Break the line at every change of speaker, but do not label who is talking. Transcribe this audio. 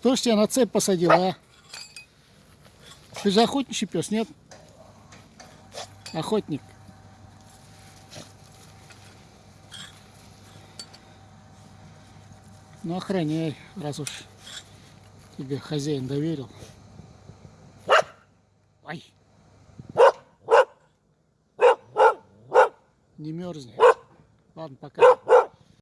Кто ж тебя на цепь посадил, а? Ты же охотничий пес, нет? Охотник. Ну, охраняй, раз уж тебе хозяин доверил. Ай! Не мерзни. Ладно, пока.